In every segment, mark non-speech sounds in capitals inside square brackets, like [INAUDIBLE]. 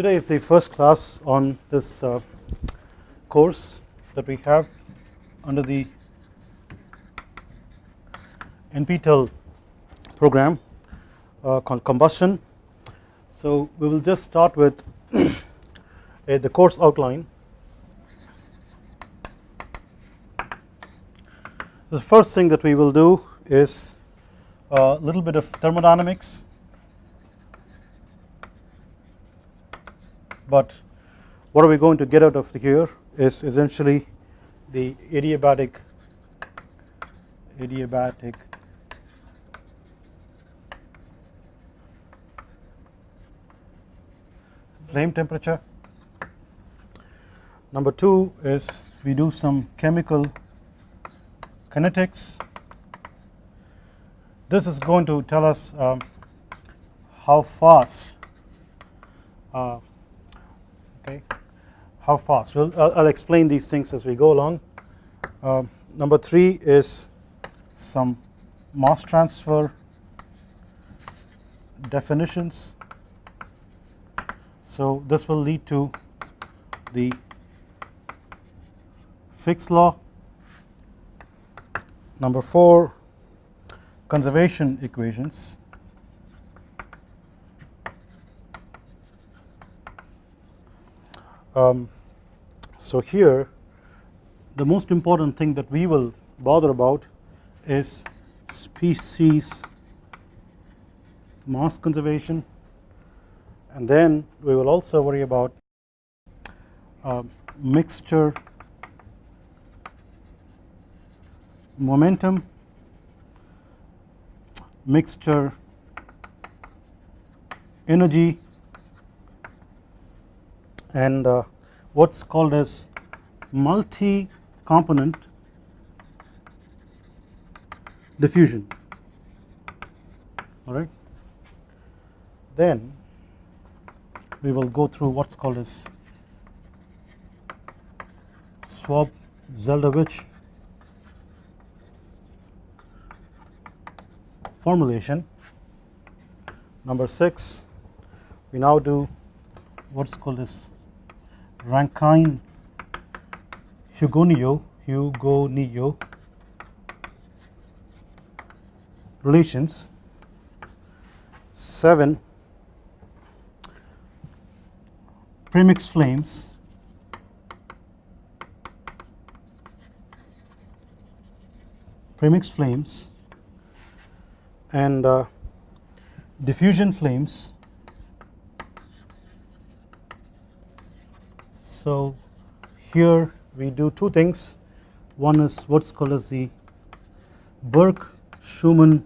today is the first class on this uh, course that we have under the NPTEL program uh, called combustion. So we will just start with [COUGHS] the course outline. The first thing that we will do is a little bit of thermodynamics but what are we going to get out of here is essentially the adiabatic adiabatic flame temperature. Number 2 is we do some chemical kinetics. This is going to tell us um, how fast uh, okay. How fast? Well I'll, explain these things as we go along. Uh, number 3 is some mass transfer definitions. So this will lead to the Fick's law. Number 4 conservation equations Um, so here the most important thing that we will bother about is species mass conservation. And then we will also worry about uh, mixture momentum mixture energy and uh, what is called as multi component diffusion all right. Then we will go through what is called as Schwab Zeldovich formulation. Number 6 we now do what is called as Rankine Hugoniot Hugoniot relations 7 premix flames premix flames and uh, diffusion flames So here we do two things. One is what is called as the Burke Schumann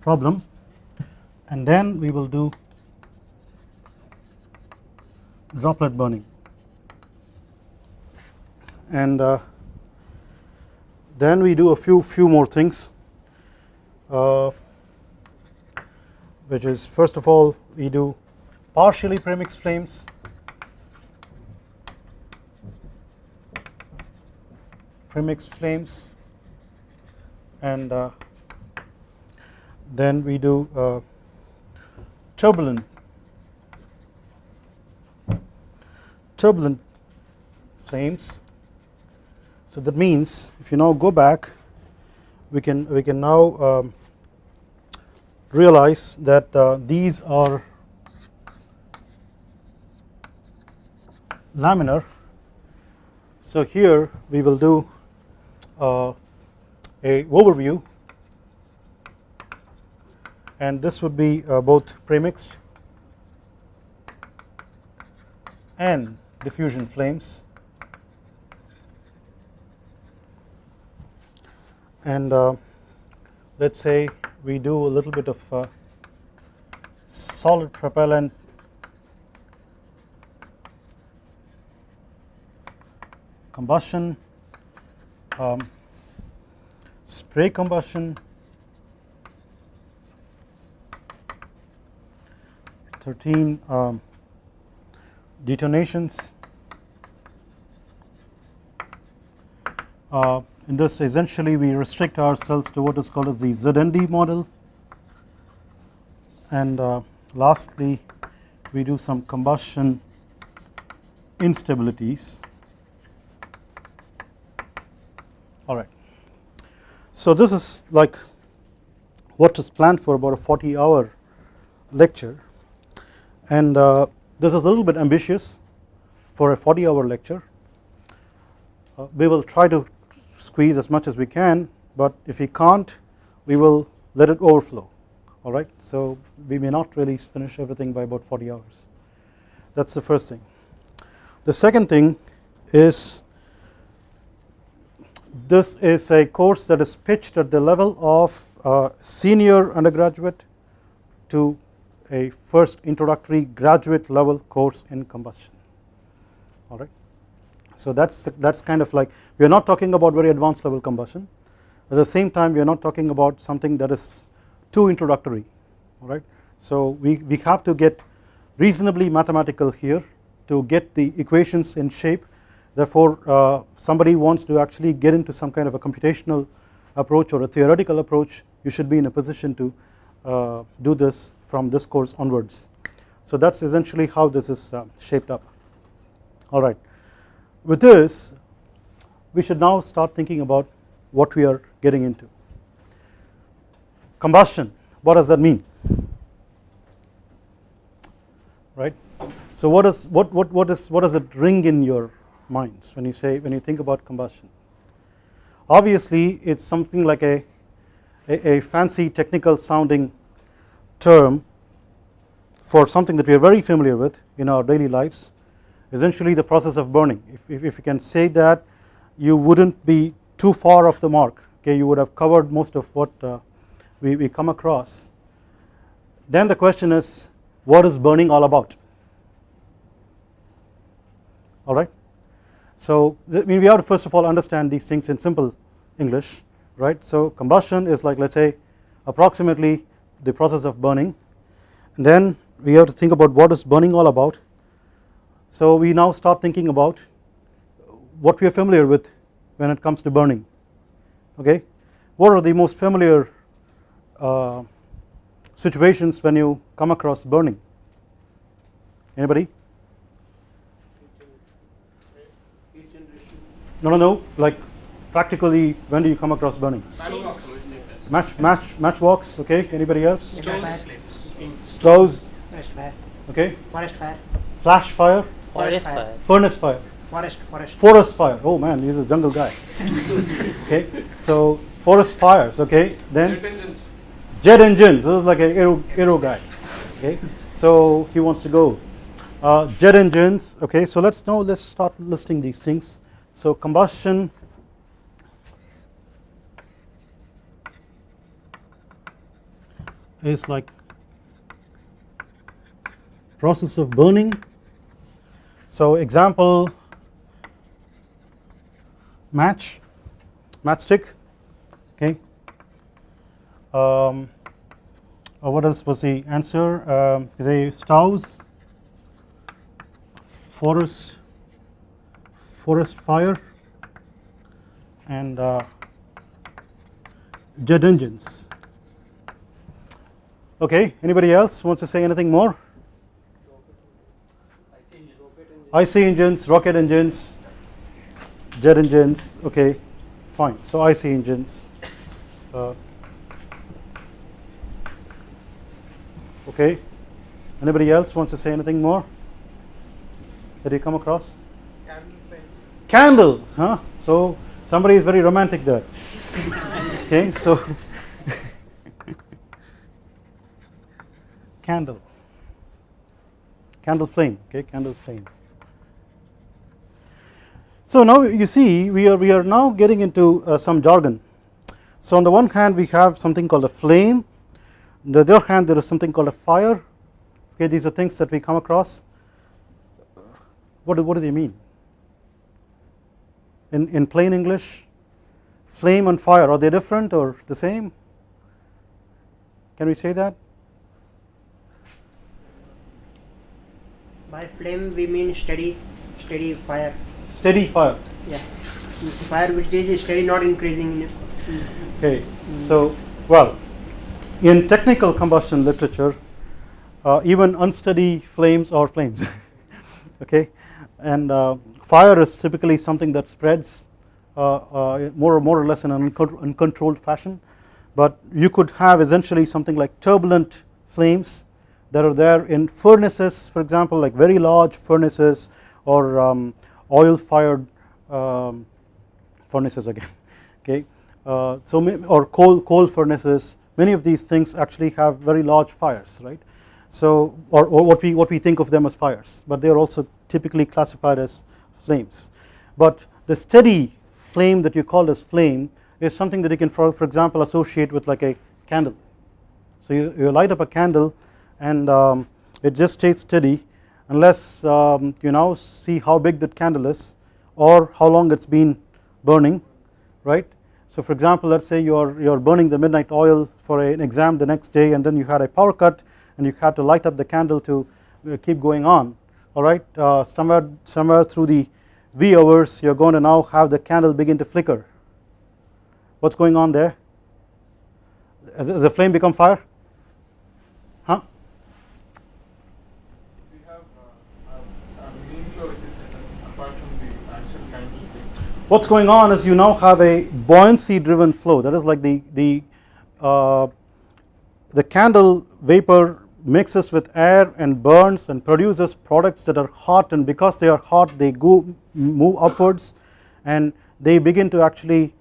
problem. And then we will do droplet burning. And uh, then we do a few few more things uh, which is first of all we do partially premixed flames. Premix flames. And uh, then we do uh, turbulent. Turbulent flames. So that means if you now go back we can we can now um, realize that uh, these are laminar. So here we will do uh, a overview and this would be uh, both premixed and diffusion flames and uh, let us say we do a little bit of uh, solid propellant combustion, um, spray combustion, 13 um, detonations. Uh, in this essentially we restrict ourselves to what is called as the ZND model and uh, lastly we do some combustion instabilities alright. So this is like what is planned for about a 40 hour lecture and uh, this is a little bit ambitious for a 40 hour lecture. Uh, we will try to squeeze as much as we can but if we can't we will let it overflow alright. So we may not really finish everything by about 40 hours that is the first thing. The second thing is this is a course that is pitched at the level of uh, senior undergraduate to a first introductory graduate level course in combustion alright. So that is that is kind of like we are not talking about very advanced level combustion at the same time we are not talking about something that is too introductory alright. So we, we have to get reasonably mathematical here to get the equations in shape therefore uh, somebody wants to actually get into some kind of a computational approach or a theoretical approach you should be in a position to uh, do this from this course onwards. So that is essentially how this is uh, shaped up alright. With this we should now start thinking about what we are getting into. Combustion what does that mean right. So what is what what what is what does it ring in your minds when you say when you think about combustion obviously it is something like a, a, a fancy technical sounding term for something that we are very familiar with in our daily lives essentially the process of burning if, if, if you can say that you would not be too far off the mark okay you would have covered most of what uh, we, we come across then the question is what is burning all about alright. So I mean we have to first of all understand these things in simple English right. So combustion is like let us say approximately the process of burning and then we have to think about what is burning all about. So we now start thinking about what we are familiar with when it comes to burning okay. What are the most familiar uh, situations when you come across burning? Anybody? No no no like practically when do you come across burning? Match match matchbox okay? Anybody else? Stoves. Okay. Forest fire. Flash fire forest fire. furnace fire. Forest forest. Forest fire. Oh man he's a jungle guy. [LAUGHS] Okay so forest fires okay then jet engines. This is like a aero, aero guy okay? So he wants to go. Uh, jet engines okay so let's now let's start listing these things. So combustion. Is like process of burning so example match matchstick okay. Um, uh, what else was the answer? Um, the stoves forest forest fire and uh, jet engines. Okay anybody else wants to say anything more IC engines rocket engines jet engines okay fine. So IC engines uh, okay. Anybody else wants to say anything more? That you come across? Candle huh? So somebody is very romantic there. [LAUGHS] Okay so [LAUGHS] candle. Candle flame okay candle flame so now you see we are we are now getting into uh, some jargon. So on the one hand we have something called a flame, on the other hand there is something called a fire. Okay, these are things that we come across. What do, what do they mean? In in plain English, flame and fire are they different or the same? Can we say that? By flame we mean steady, steady fire steady fire. Yeah, it's fire which is steady, not increasing. In okay, so well, in technical combustion literature, uh, even unsteady flames are flames. [LAUGHS] Okay? And uh, fire is typically something that spreads uh, uh, more, more or less in an uncontrolled fashion. But you could have essentially something like turbulent flames that are there in furnaces for example like very large furnaces or um, oil fired um, furnaces again [LAUGHS] okay? Uh, so or coal coal furnaces many of these things actually have very large fires right? So or, or what we what we think of them as fires but they are also typically classified as flames. But the steady flame that you call as flame is something that you can for, for example associate with like a candle. So you, you light up a candle and um, it just stays steady unless um, you now see how big that candle is or how long it's been burning right? So for example let us say you are you are burning the midnight oil for an exam the next day and then you had a power cut and you had to light up the candle to uh, keep going on alright uh, somewhere somewhere through the V hours you are going to now have the candle begin to flicker. What is going on there? Has the flame become fire huh What's going on is you now have a buoyancy driven flow. That is like the the uh, the candle vapor mixes with air and burns and produces products that are hot and because they are hot they go move upwards and they begin to actually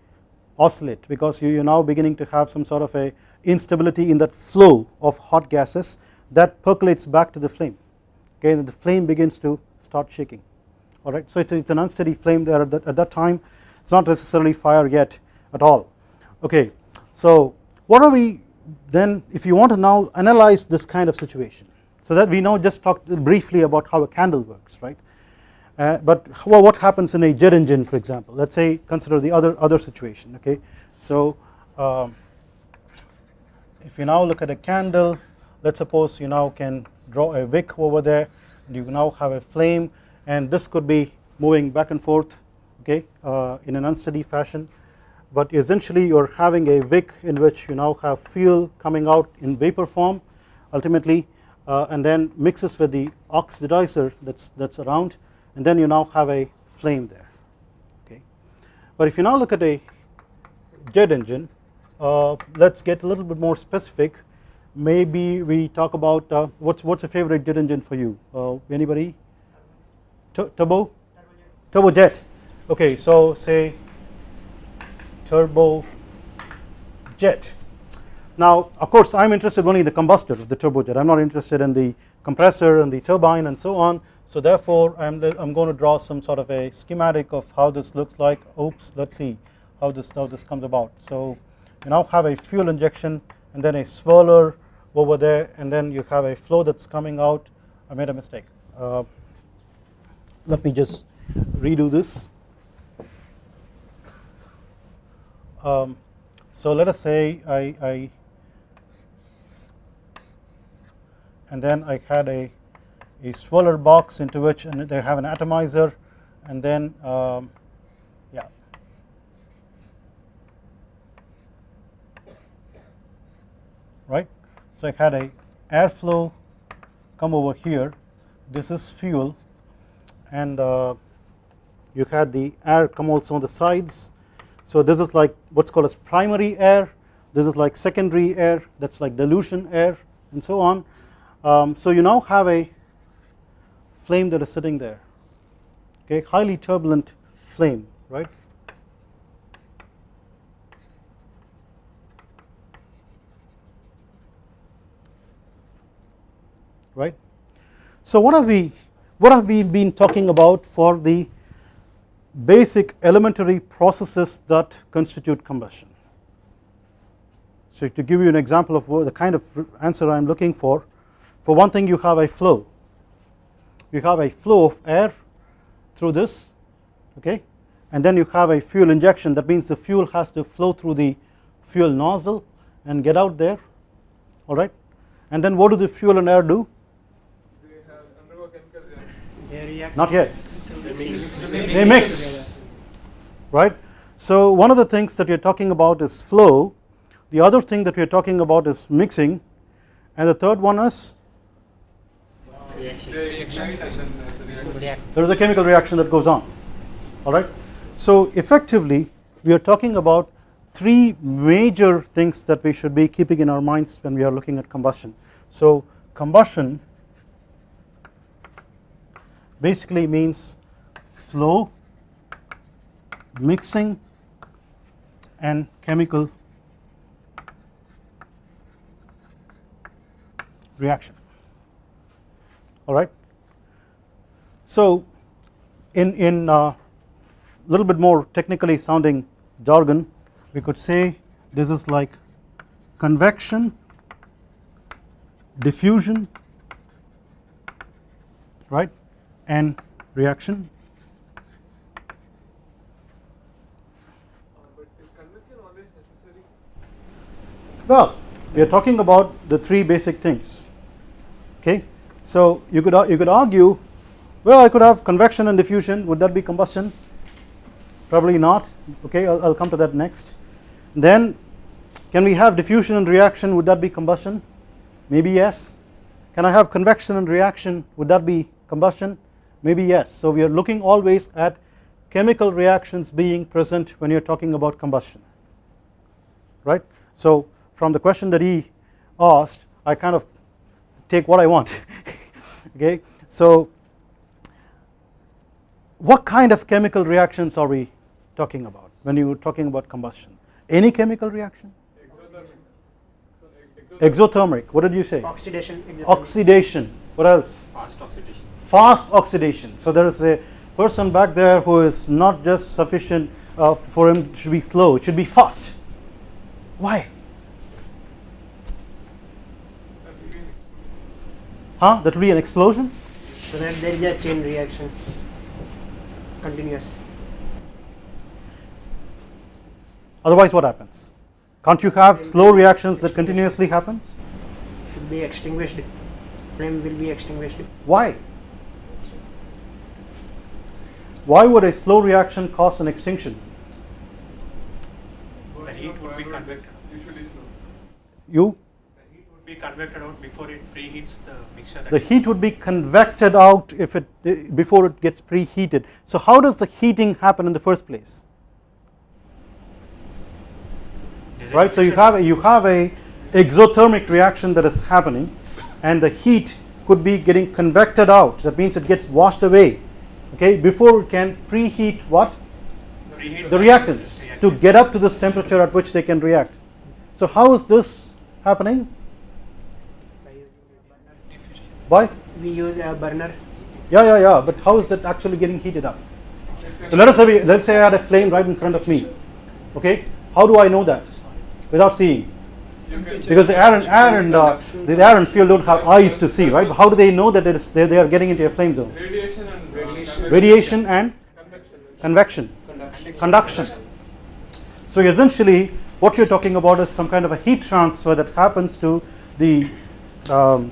oscillate because you are now beginning to have some sort of a instability in that flow of hot gases that percolates back to the flame. Okay and the flame begins to start shaking alright. So it is an unsteady flame there at that, at that time it is not necessarily fire yet at all okay. So what are we then if you want to now analyze this kind of situation so that we now just talked briefly about how a candle works right uh, but well, what happens in a jet engine for example let us say consider the other other situation okay so um, if you now look at a candle let's suppose you now can draw a wick over there you now have a flame and this could be moving back and forth okay uh, in an unsteady fashion. But essentially you are having a wick in which you now have fuel coming out in vapor form ultimately uh, and then mixes with the oxidizer that's that's around and then you now have a flame there okay. But if you now look at a jet engine uh, let's get a little bit more specific. Maybe we talk about uh, what's what's a favorite jet engine for you? Uh, anybody turbo? Turbojet okay so say turbo jet. Now of course I am interested only in the combustor of the turbojet I am not interested in the compressor and the turbine and so on. So therefore I am I'm going to draw some sort of a schematic of how this looks like. Oops let's see how this how this comes about. So you now have a fuel injection and then a swirler over there and then you have a flow that's coming out. I made a mistake. Uh, let me just redo this. Um, so let us say I, I and then I had a, a swirler box into which and they have an atomizer and then um, yeah. Right? So I had a airflow come over here. This is fuel and uh, you had the air come also on the sides. So this is like what's called as primary air. This is like secondary air. That's like dilution air and so on. Um, so you now have a flame that is sitting there. Okay highly turbulent flame right? Right? So what are we what have we been talking about for the basic elementary processes that constitute combustion. So to give you an example of the kind of answer I am looking for, for one thing you have a flow, you have a flow of air through this okay? And then you have a fuel injection. That means the fuel has to flow through the fuel nozzle and get out there alright and then what do the fuel and air do not yet. They mix. Right? So one of the things that we are talking about is flow. The other thing that we are talking about is mixing. And the third one is Reaction. They ignite and then there's a reaction. React. there is a chemical reaction that goes on alright. So effectively we are talking about three major things that we should be keeping in our minds when we are looking at combustion. So combustion basically means flow, mixing and chemical reaction alright. So in in uh, little bit more technically sounding jargon we could say this is like convection diffusion right and reaction. Well we are talking about the three basic things. Okay? So you could you could argue well I could have convection and diffusion. Would that be combustion? Probably not. Okay I'll, I'll come to that next. Then can we have diffusion and reaction? Would that be combustion? Maybe yes. Can I have convection and reaction? Would that be combustion maybe yes so we are looking always at chemical reactions being present when you are talking about combustion right so from the question that he asked I kind of take what I want [LAUGHS] okay so what kind of chemical reactions are we talking about when you are talking about combustion any chemical reaction Exothermic. Exothermic. exothermic what did you say Oxidation. exothermic. oxidation what else Fast oxidation. Fast oxidation so there is a person back there who is not just sufficient uh, for him to be slow it should be fast why huh that will be an explosion So that there is a chain reaction. Continuous. otherwise what happens can't you have slow reactions that continuously happens Should be extinguished. Flame will be extinguished. why why would a slow reaction cause an extinction? Burning heat would be convected. Usually slow. you? The heat would be convected out before it preheats the mixture. that the heat would be convected out if it eh, before it gets preheated. So how does the heating happen in the first place? Right so you have a, you have a exothermic reaction that is happening and the heat could be getting convected out. That means it gets washed away okay before it can preheat what? Preheat the reactants to get up to this temperature at which they can react. So how is this happening? By We use a burner. yeah yeah yeah but how is that actually getting heated up? So let us say let's say I had a flame right in front of me. Okay how do I know that? Without seeing. Because the air and air and uh, the air and fuel don't have eyes to see right? How do they know that it is they, they are getting into a flame zone? Radiation and Radiation. and convection. convection conduction. So essentially what you're talking about is some kind of a heat transfer that happens to the um,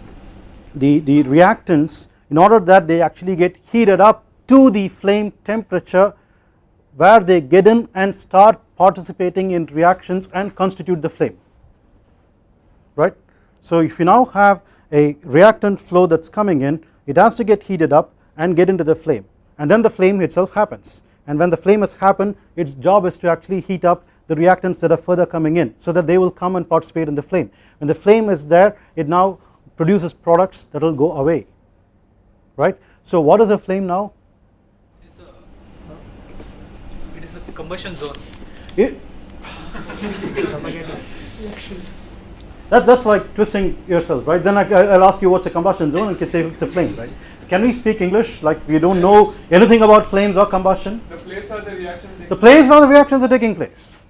the the reactants in order that they actually get heated up to the flame temperature where they get in and start participating in reactions and constitute the flame. Right? So if you now have a reactant flow that's coming in it has to get heated up and get into the flame and then the flame itself happens. And when the flame has happened its job is to actually heat up the reactants that are further coming in so that they will come and participate in the flame. When the flame is there it now produces products that will go away. Right? So what is a flame now? It is a, it is a combustion zone. it, that, that's like twisting yourself right? Then I, I'll ask you what's a combustion zone and you can say it's a flame right can we speak English? Like we don't know anything about flames or combustion. The place where the reaction the place where the reactions are taking place.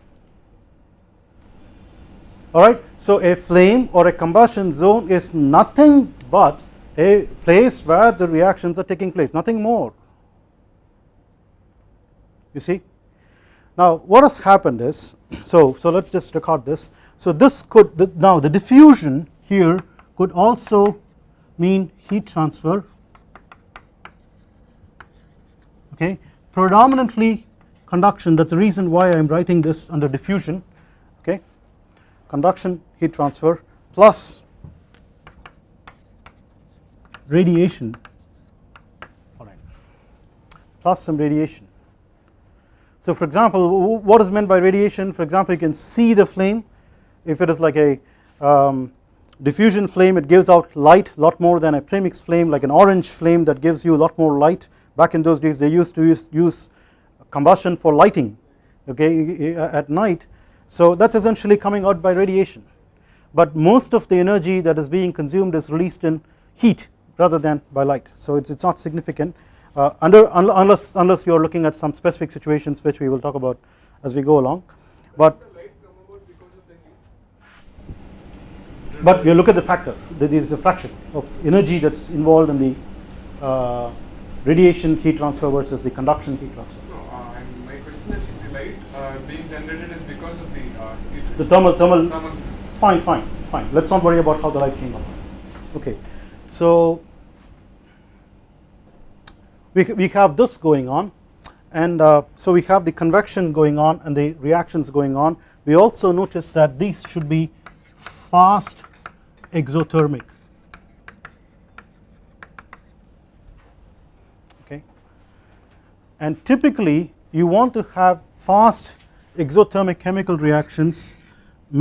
Alright so a flame or a combustion zone is nothing but a place where the reactions are taking place. Nothing more. You see? Now what has happened is [CLEARS THROAT] so so let's just record this. So this could the, now the diffusion here could also mean heat transfer okay? Predominantly conduction that is the reason why I am writing this under diffusion okay? Conduction heat transfer plus radiation. Alright plus some radiation. So for example what is meant by radiation? For example you can see the flame. If it is like a um, diffusion flame it gives out light a lot more than a premix flame like an orange flame that gives you a lot more light back in those days they used to use, use combustion for lighting okay at night. So that is essentially coming out by radiation. But most of the energy that is being consumed is released in heat rather than by light. So it's, it's not significant uh, under unless unless you are looking at some specific situations which we will talk about as we go along. But but you look at the factor the, the, the fraction of energy that is involved in the uh, radiation heat transfer versus the conduction heat transfer. No, uh, and my question is the light uh, being generated is because of the uh, heat. the thermal thermal. Thermal fine fine fine. Let's not worry about how the light came up. okay. So we, we have this going on and uh, so we have the convection going on and the reactions going on. We also notice that these should be fast exothermic and typically you want to have fast exothermic chemical reactions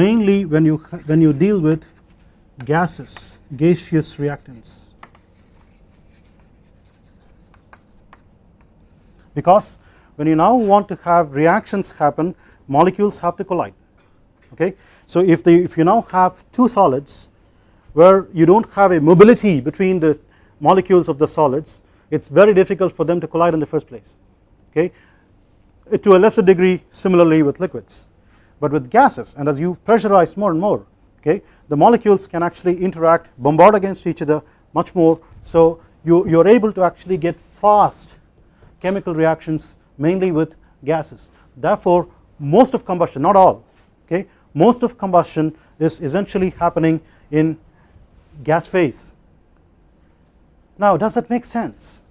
mainly when you when you deal with gases gaseous reactants. Because when you now want to have reactions happen molecules have to collide okay? So if they if you now have two solids where you don't have a mobility between the molecules of the solids it's very difficult for them to collide in the first place okay eh, to a lesser degree similarly with liquids. But with gases and as you pressurize more and more okay the molecules can actually interact bombard against each other much more. So you you are able to actually get fast chemical reactions mainly with gases. Therefore most of combustion not all okay most of combustion is essentially happening in gas phase. Now does that make sense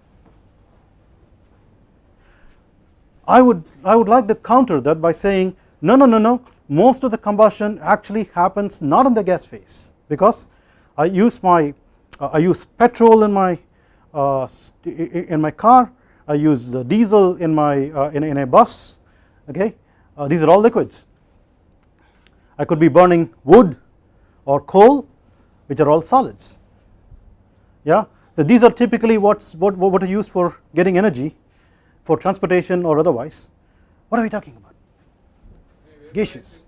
I would I would like to counter that by saying no no no no. Most of the combustion actually happens not in the gas phase because I use my uh, I use petrol in my uh, in my car. I use the diesel in my uh, in, in a bus. Okay? Uh, these are all liquids. I could be burning wood or coal which are all solids. Yeah? So these are typically what's what what are used for getting energy for transportation or otherwise. What are we talking about? Gaseous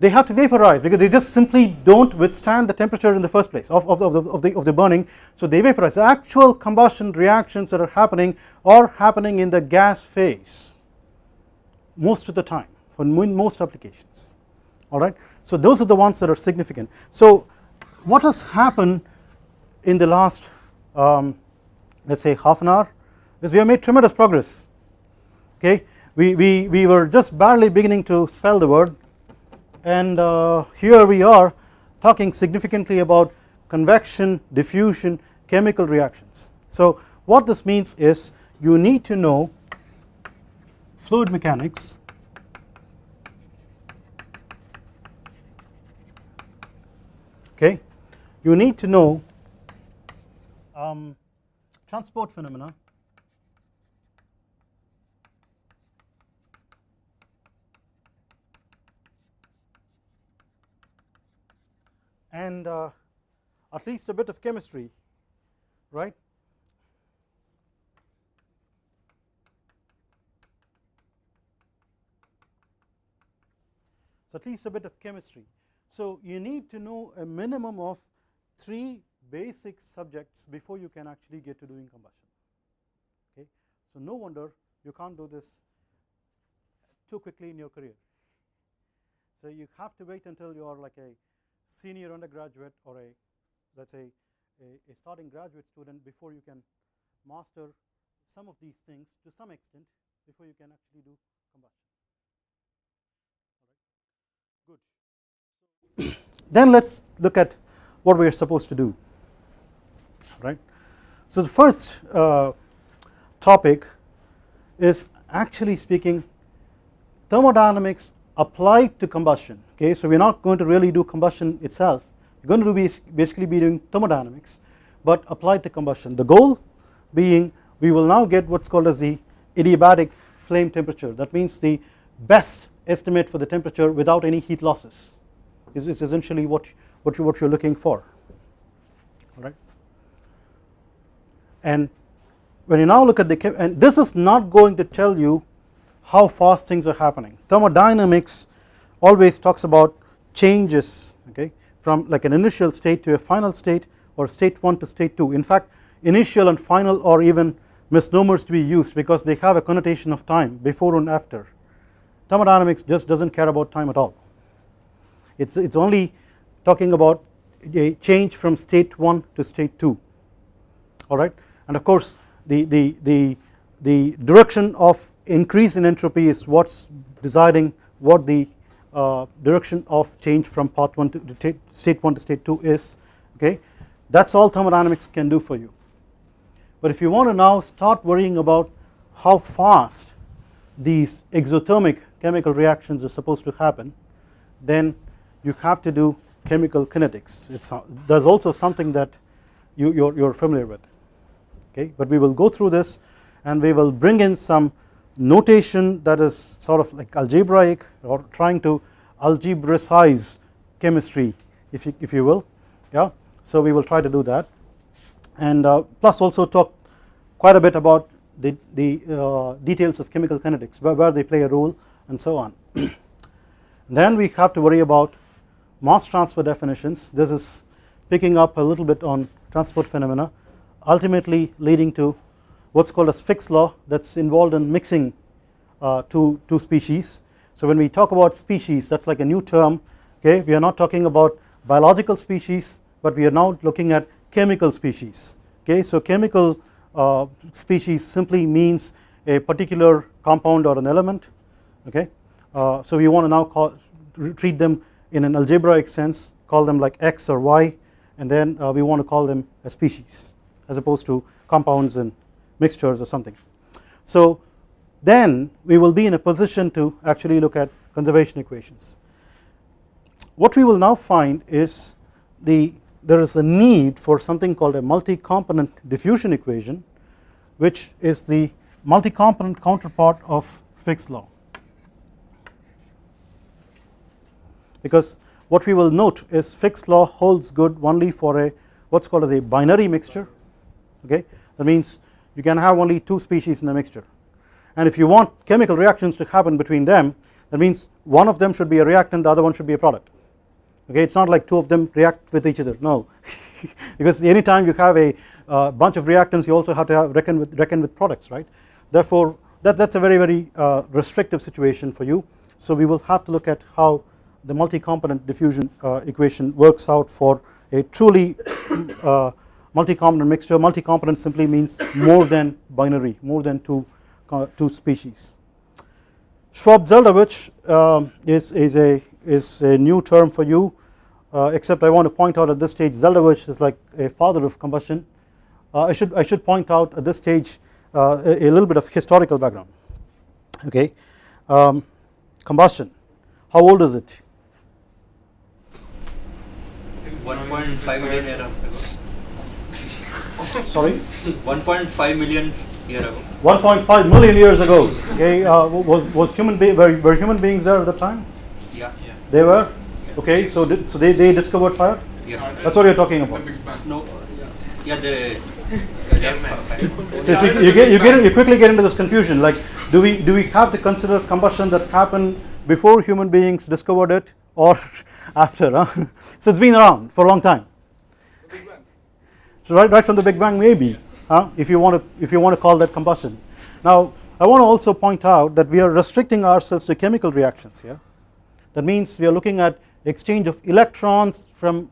they have to vaporize because they just simply don't withstand the temperature in the first place of, of, of, the, of, the, of the burning. So they vaporize. The actual combustion reactions that are happening are happening in the gas phase most of the time for most applications. Alright so those are the ones that are significant. So what has happened in the last um, let us say half an hour is we have made tremendous progress. Okay? We, we, we were just barely beginning to spell the word. And uh, here we are talking significantly about convection diffusion chemical reactions. So what this means is you need to know fluid mechanics okay? You need to know um, transport phenomena and uh, at least a bit of chemistry right? So at least a bit of chemistry. So you need to know a minimum of three basic subjects before you can actually get to doing combustion okay? So no wonder you can't do this too quickly in your career. So you have to wait until you are like a senior undergraduate or a let us say a, a starting graduate student before you can master some of these things to some extent before you can actually do combustion. Good. Then let's look at what we are supposed to do. Right. So the first uh, topic is actually speaking thermodynamics applied to combustion okay? So we are not going to really do combustion itself. We are going to do basically be doing thermodynamics but applied to combustion. The goal being we will now get what is called as the adiabatic flame temperature. That means the best estimate for the temperature without any heat losses is, is essentially what what you what you're looking for. All right? And when you now look at the and this is not going to tell you how fast things are happening. Thermodynamics always talks about changes okay from like an initial state to a final state or state 1 to state 2 in fact initial and final or even misnomers to be used because they have a connotation of time before and after. Thermodynamics just does not care about time at all. It is it's only talking about a change from state 1 to state 2 alright and of course the, the, the, the direction of increase in entropy is what is deciding what the uh, direction of change from path 1 to state 1 to state 2 is okay? That is all thermodynamics can do for you. But if you want to now start worrying about how fast these exothermic chemical reactions are supposed to happen then you have to do chemical kinetics. It's there's also something that you you're, you're familiar with okay? But we will go through this and we will bring in some notation that is sort of like algebraic or trying to algebraicize chemistry if you, if you will. Yeah. So we will try to do that. And uh, plus also talk quite a bit about the, the uh, details of chemical kinetics where, where they play a role and so on. [CLEARS THROAT] Then we have to worry about mass transfer definitions. This is picking up a little bit on transport phenomena ultimately leading to what is called as Fick's law that is involved in mixing uh, two, two species. So when we talk about species that is like a new term okay? We are not talking about biological species but we are now looking at chemical species okay? So chemical uh, species simply means a particular compound or an element okay? Uh, so we want to now call, treat them in an algebraic sense call them like x or y and then uh, we want to call them a species as opposed to compounds and mixtures or something. So then we will be in a position to actually look at conservation equations. What we will now find is the there is a need for something called a multi-component diffusion equation which is the multi-component counterpart of Fick's law because what we will note is Fick's law holds good only for a what is called as a binary mixture okay that means you can have only two species in the mixture. And if you want chemical reactions to happen between them that means one of them should be a reactant the other one should be a product. Okay it is not like two of them react with each other no. [LAUGHS] Because anytime you have a uh, bunch of reactants you also have to have reckon with reckon with products right? Therefore that that is a very very uh, restrictive situation for you. So we will have to look at how the multi-component diffusion uh, equation works out for a truly [COUGHS] uh, multi-component mixture. Multi-component simply means more than binary more than two uh, two species. Schwab-Zeldovich um, is, is a is a new term for you. Uh, except I want to point out at this stage Zeldovich is like a father of combustion. Uh, I should I should point out at this stage uh, a, a, little bit of historical background. Okay. Um, combustion. How old is it? 1.5 million years ago sorry? 1.5 million years ago. 1.5 million years ago. Okay uh, was was human be were, were human beings there at the time? Yeah. Yeah. They were? Okay so did, so they, they discovered fire? Yeah. That's what you're talking about. No. Yeah the so, so you get you get you quickly get into this confusion. Like do we do we have to consider combustion that happened before human beings discovered it or [LAUGHS] after huh? [LAUGHS] so it's been around for a long time so right right from the big bang maybe if you want to if you want to call that combustion now I want to also point out that we are restricting ourselves to chemical reactions here that means we are looking at exchange of electrons from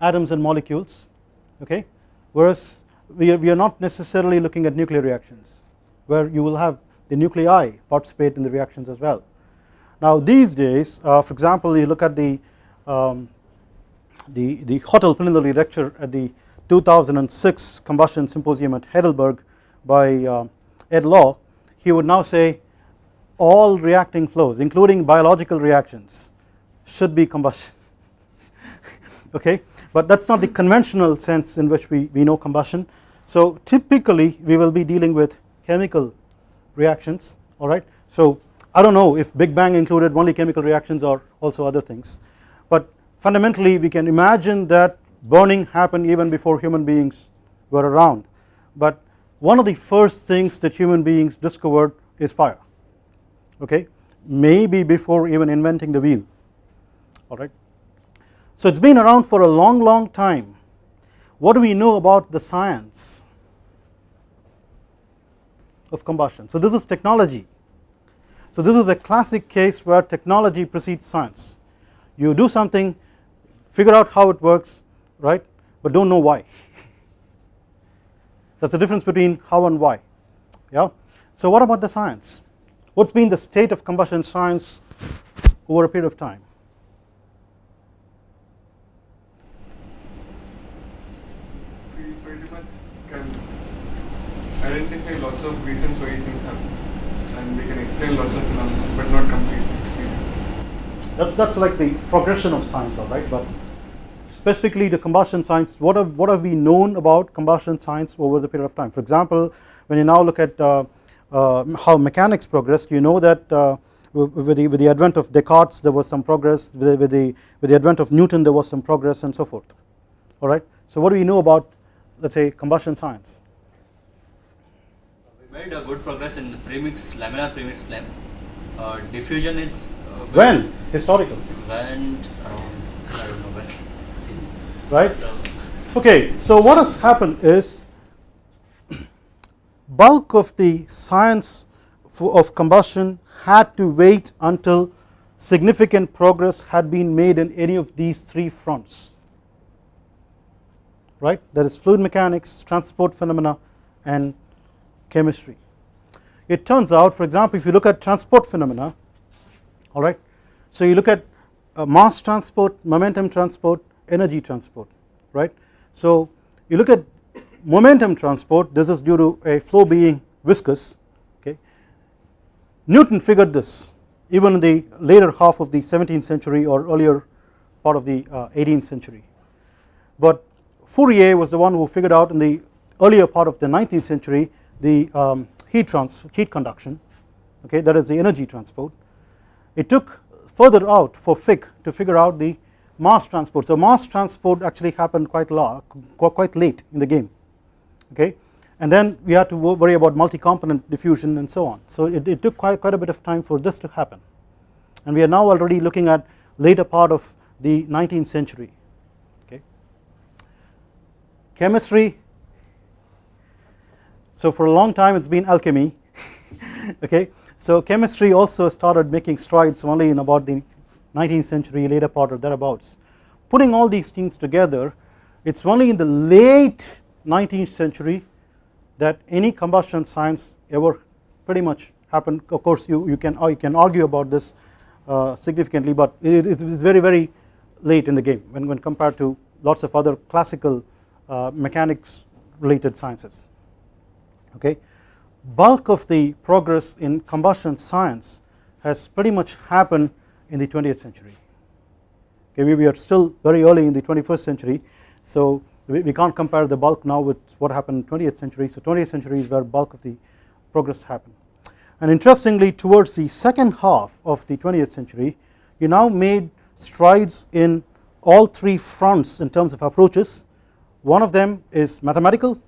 atoms and molecules okay whereas we are, we are not necessarily looking at nuclear reactions where you will have the nuclei participate in the reactions as well. Now these days uh, for example you look at the um, the, the Hottel preliminary lecture at the 2006 combustion symposium at Heidelberg by uh, Ed Law he would now say all reacting flows including biological reactions should be combustion [LAUGHS] okay but that is not the conventional sense in which we, we know combustion. So typically we will be dealing with chemical reactions alright. So I do not know if Big Bang included only chemical reactions or also other things but fundamentally we can imagine that burning happened even before human beings were around. But one of the first things that human beings discovered is fire. Okay? Maybe before even inventing the wheel. Alright. So it has been around for a long long time. What do we know about the science of combustion? So this is technology. So this is a classic case where technology precedes science. You do something figure out how it works right? But do not know why. [LAUGHS] That is the difference between how and why yeah. So what about the science? What has been the state of combustion science over a period of time? We pretty much can identify lots of reasons why things happen and we can explain lots of phenomena but not completely. that's that's like the progression of science all right? But specifically the combustion science what have what have we known about combustion science over the period of time for example when you now look at uh, uh, how mechanics progressed you know that uh, with the, with the advent of Descartes there was some progress with the, with the with the advent of Newton there was some progress and so forth alright. So what do we know about let us say combustion science We made a good progress in premix, laminar premix flame. Uh, diffusion is uh, when historical around I don't know when. Right? Okay so what has happened is bulk of the science of combustion had to wait until significant progress had been made in any of these three fronts right? That is fluid mechanics transport phenomena and chemistry. It turns out for example if you look at transport phenomena alright so you look at uh, mass transport momentum transport energy transport right? So you look at momentum transport this is due to a flow being viscous okay? Newton figured this even in the later half of the 17th century or earlier part of the uh, 18th century. But Fourier was the one who figured out in the earlier part of the 19th century the um, heat trans heat conduction okay? That is the energy transport. It took further out for Fick to figure out the mass transport. So mass transport actually happened quite long, quite late in the game okay? And then we had to worry about multi-component diffusion and so on. So it, it took quite, quite a bit of time for this to happen. And we are now already looking at later part of the 19th century okay? Chemistry. So for a long time it's been alchemy [LAUGHS] okay? So chemistry also started making strides only in about the 19th century later part or thereabouts. Putting all these things together it's only in the late 19th century that any combustion science ever pretty much happened. Of course you, you can you can argue about this uh, significantly but it, it's very very late in the game when, when compared to lots of other classical uh, mechanics related sciences. Okay? Bulk of the progress in combustion science has pretty much happened in the 20th century. Okay we, are still very early in the 21st century so we, we can't compare the bulk now with what happened in 20th century. So 20th century is where bulk of the progress happened. And interestingly towards the second half of the 20th century you now made strides in all three fronts in terms of approaches. One of them is mathematical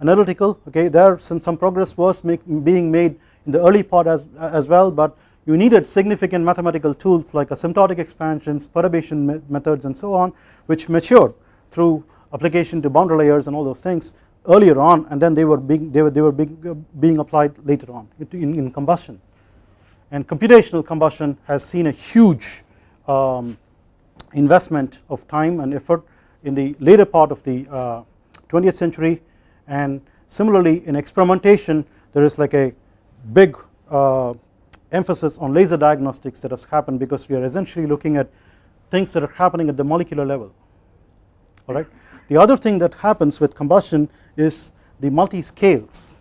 analytical. Okay there some, some progress was make, being made in the early part as, as well but you needed significant mathematical tools like asymptotic expansions perturbation me methods and so on which matured through application to boundary layers and all those things earlier on and then they were being they were they were being, uh, being applied later on in, in combustion. And computational combustion has seen a huge um, investment of time and effort in the later part of the uh, 20th century. And similarly in experimentation there is like a big uh, emphasis on laser diagnostics that has happened because we are essentially looking at things that are happening at the molecular level. Alright. The other thing that happens with combustion is the multi scales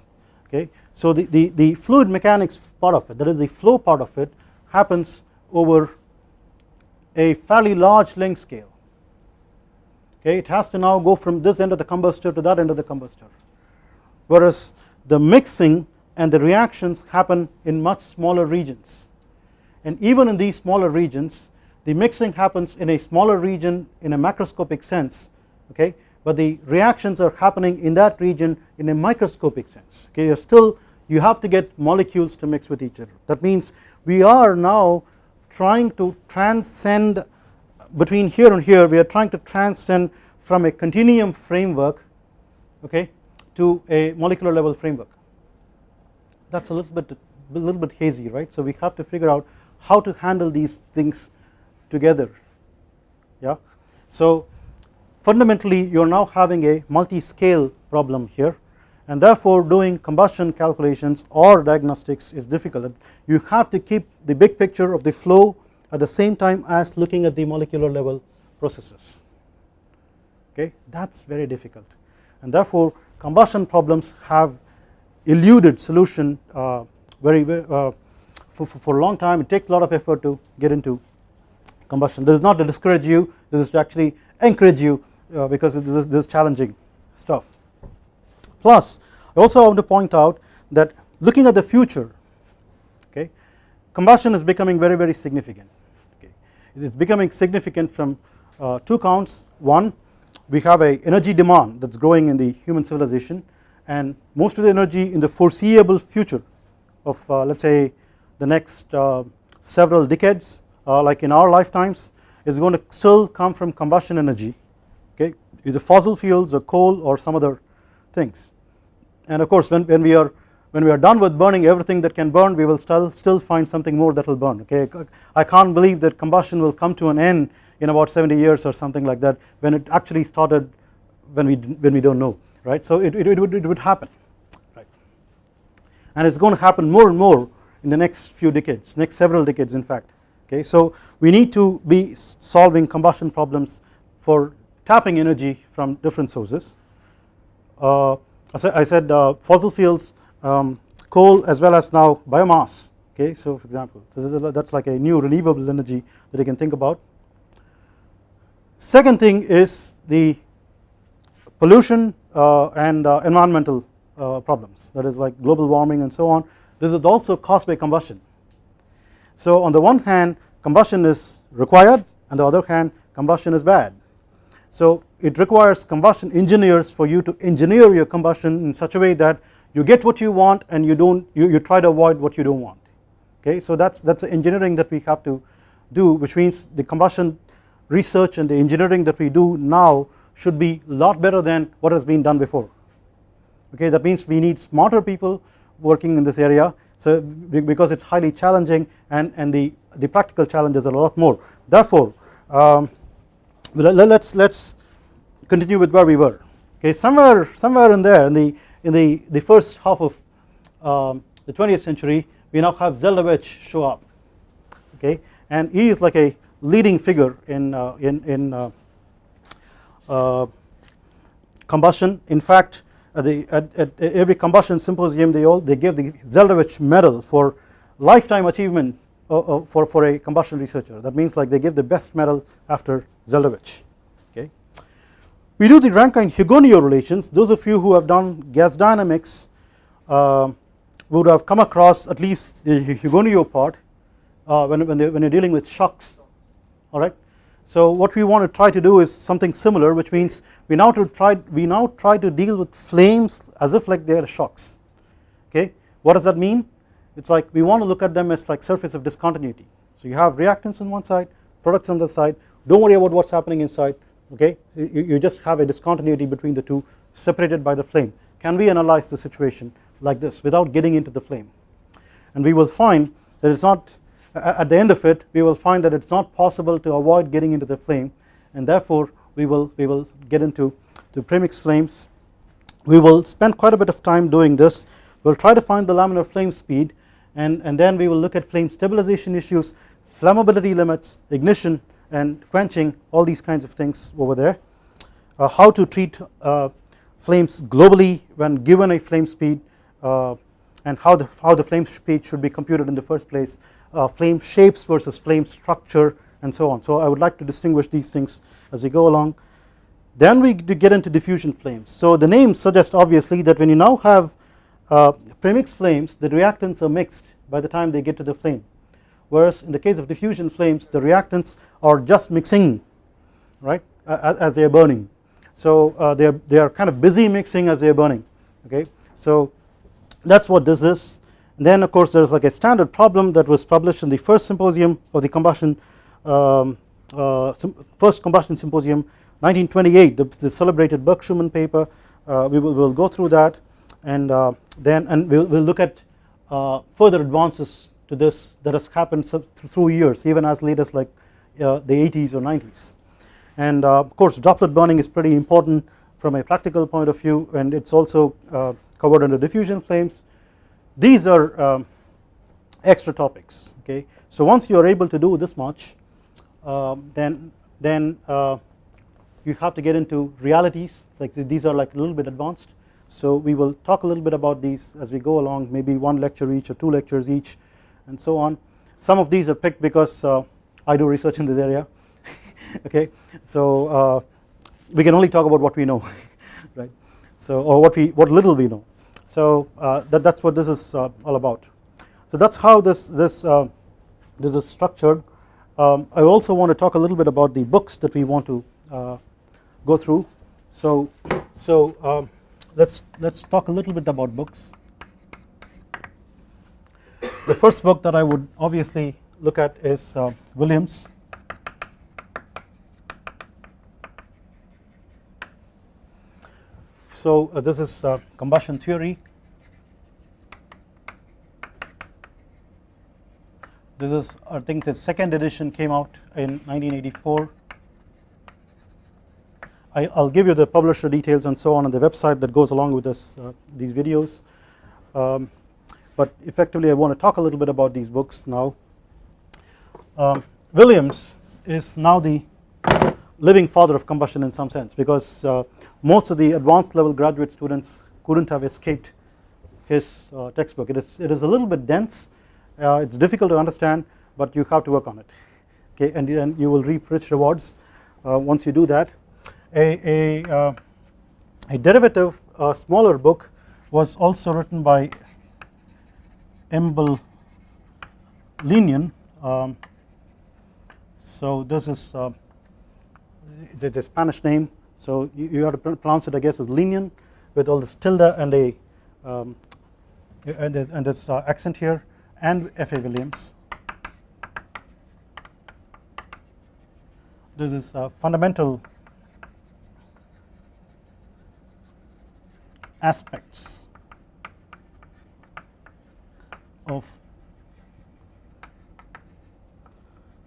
okay? So the, the, the fluid mechanics part of it that is the flow part of it happens over a fairly large length scale. Okay? It has to now go from this end of the combustor to that end of the combustor. Whereas the mixing and the reactions happen in much smaller regions. And even in these smaller regions the mixing happens in a smaller region in a macroscopic sense okay? But the reactions are happening in that region in a microscopic sense okay? You're still you have to get molecules to mix with each other. That means we are now trying to transcend between here and here we are trying to transcend from a continuum framework okay to a molecular level framework that is a little bit a little bit hazy right? So we have to figure out how to handle these things together. Yeah? So fundamentally you are now having a multi-scale problem here and therefore doing combustion calculations or diagnostics is difficult. You have to keep the big picture of the flow at the same time as looking at the molecular level processes. Okay? That is very difficult. And therefore combustion problems have eluded solution uh, very, very uh, for, for a long time. It takes a lot of effort to get into combustion. This is not to discourage you. This is to actually encourage you uh, because this is, this is challenging stuff. Plus I also want to point out that looking at the future okay combustion is becoming very very significant okay. It is becoming significant from uh, two counts. One we have a energy demand that is growing in the human civilization and most of the energy in the foreseeable future of uh, let us say the next uh, several decades uh, like in our lifetimes is going to still come from combustion energy okay? Either fossil fuels or coal or some other things. And of course when, when we are when we are done with burning everything that can burn we will still still find something more that will burn okay? I can't believe that combustion will come to an end in about 70 years or something like that when it actually started when we when we don't know right? So it, it, it, would, it would happen right? And it's going to happen more and more in the next few decades next several decades in fact okay? So we need to be solving combustion problems for tapping energy from different sources. Uh, I said uh, fossil fuels um, coal as well as now biomass okay? So for example that is like a new renewable energy that you can think about. Second thing is the pollution and uh, environmental uh, problems. That is like global warming and so on. This is also caused by combustion. So on the one hand combustion is required. On the other hand combustion is bad. So it requires combustion engineers for you to engineer your combustion in such a way that you get what you want and you don't you, you try to avoid what you don't want. Okay? So that's that's the engineering that we have to do which means the combustion research and the engineering that we do now should be a lot better than what has been done before. Okay that means we need smarter people working in this area. So because it's highly challenging and and the the practical challenges are a lot more. Therefore um, let's let's continue with where we were. Okay somewhere somewhere in there in the in the the first half of um, the 20th century we now have Zeldovich show up. Okay and he is like a leading figure in uh, in in uh, combustion. In fact at the at, at, every combustion symposium they all they give the Zeldovich medal for lifetime achievement uh, uh, for for a combustion researcher. That means like they give the best medal after Zeldovich okay? We do the Rankine Hugoniot relations. Those of you who have done gas dynamics uh, would have come across at least the Hugoniot part when when, they, when you're dealing with shocks. Alright. So what we want to try to do is something similar which means we now to try we now try to deal with flames as if like they are shocks. Okay? What does that mean? It is like we want to look at them as like surface of discontinuity. So you have reactants on one side products on the side. Don't worry about what is happening inside. Okay? You, you just have a discontinuity between the two separated by the flame. Can we analyze the situation like this without getting into the flame? And we will find that it is not at the end of it we will find that it is not possible to avoid getting into the flame and therefore we will we will get into the premix flames. We will spend quite a bit of time doing this. We will try to find the laminar flame speed and, and then we will look at flame stabilization issues flammability limits ignition and quenching all these kinds of things over there. Uh, how to treat uh, flames globally when given a flame speed uh, and how the how the flame speed should be computed in the first place flame shapes versus flame structure and so on. So I would like to distinguish these things as we go along. Then we get into diffusion flames. So the name suggests obviously that when you now have uh, premix flames the reactants are mixed by the time they get to the flame. Whereas in the case of diffusion flames the reactants are just mixing right uh, as they are burning. So uh, they are they are kind of busy mixing as they are burning okay? So that is what this is then of course there is like a standard problem that was published in the first symposium of the combustion um, uh, first combustion symposium 1928 the, the celebrated Burke-Schumann paper. Uh, we will we'll go through that. And uh, then and we'll, we'll look at uh, further advances to this that has happened through years even as late as like uh, the 80s or 90s and uh, of course droplet burning is pretty important from a practical point of view and it's also uh, covered under diffusion flames these are um, extra topics okay? So once you are able to do this much um, then then uh, you have to get into realities. Like these are like a little bit advanced. So we will talk a little bit about these as we go along maybe one lecture each or two lectures each and so on. Some of these are picked because uh, I do research in this area [LAUGHS] okay? So uh, we can only talk about what we know [LAUGHS] right? So or what we what little we know so uh, that that's what this is uh, all about so that's how this this uh, this is structured um, I also want to talk a little bit about the books that we want to go through so so um, let's let's talk a little bit about books. The first book that I would obviously look at is uh, Williams. So uh, this is uh, combustion theory. This is I think the second edition came out in 1984 I, will give you the publisher details and so on on the website that goes along with this uh, these videos. Um, but effectively I want to talk a little bit about these books now. Um, Williams is now the living father of combustion in some sense because uh, most of the advanced level graduate students couldn't have escaped his uh, textbook. It is it is a little bit dense. Uh, it's difficult to understand but you have to work on it. Okay and, and you will reap rich rewards once you do that. A, a, a derivative a smaller book was also written by Amable Liñán. Um, so this is uh, it's a Spanish name so you, you, have to pronounce it I guess as Linian with all this tilde and a um, and this, and this uh, accent here and F.A. Williams this is a fundamental aspects of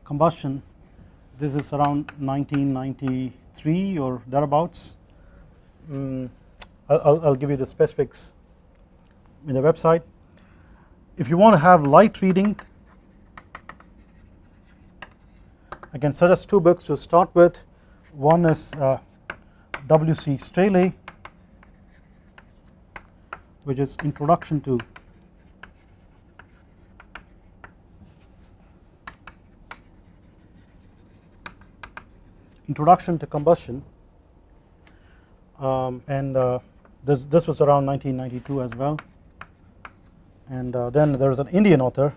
combustion this is around 1993 or thereabouts um, I'll, I'll give you the specifics in the website if you want to have light reading I can suggest two books to start with one is uh, W.C. Strahle which is introduction to introduction to combustion um, and uh, this this was around 1992 as well and uh, then there is an Indian author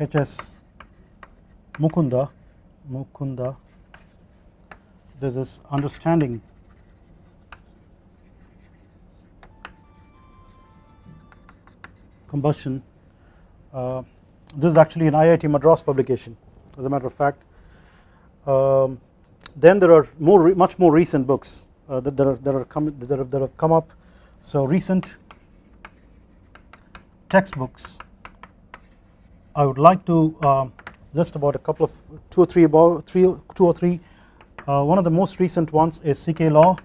H.S. Mukunda Mukunda this is understanding combustion. Uh, this is actually an IIT Madras publication as a matter of fact. Um, then there are more much more recent books uh, that, that, are, that, are that, are, that have come up. So recent textbooks. I would like to uh, list about a couple of two or three about three two or three. Uh, one of the most recent ones is CK Law.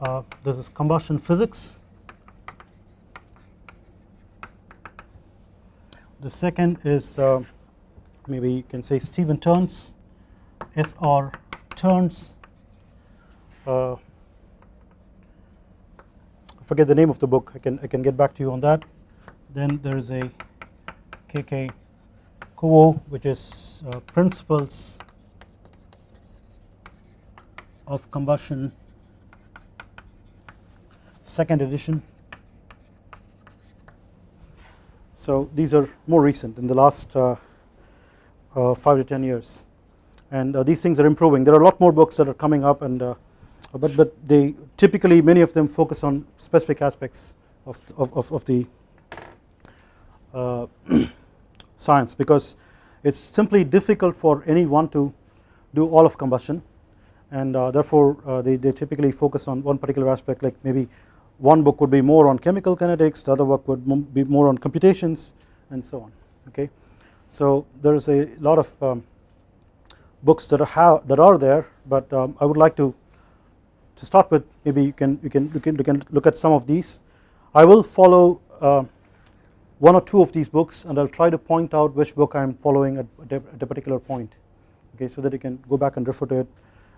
Uh, this is combustion physics. The second is uh, maybe you can say Stephen Turns, S.R. Turns. Uh, I forget the name of the book. I can I can get back to you on that. Then there is a K.K. Kuo, which is uh, Principles of combustion second edition so these are more recent in the last uh, uh, 5 to 10 years and uh, these things are improving. There are a lot more books that are coming up and uh, but but they typically many of them focus on specific aspects of of, of, the uh, [CLEARS THROAT] science because it's simply difficult for anyone to do all of combustion. And uh, therefore uh, they, they typically focus on one particular aspect like maybe one book would be more on chemical kinetics the other book would be more on computations and so on okay? So there is a lot of um, books that are that are there but um, I would like to to start with maybe you can you can you can, you can look at some of these. I will follow uh, one or two of these books and I'll try to point out which book I am following at, at a particular point okay so that you can go back and refer to it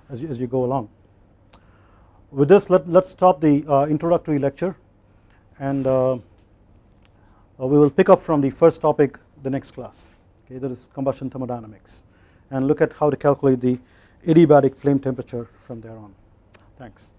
as you, as you go along. With this let, let's stop the uh, introductory lecture and uh, uh we will pick up from the first topic the next class okay that is combustion thermodynamics and look at how to calculate the adiabatic flame temperature from there on Thanks.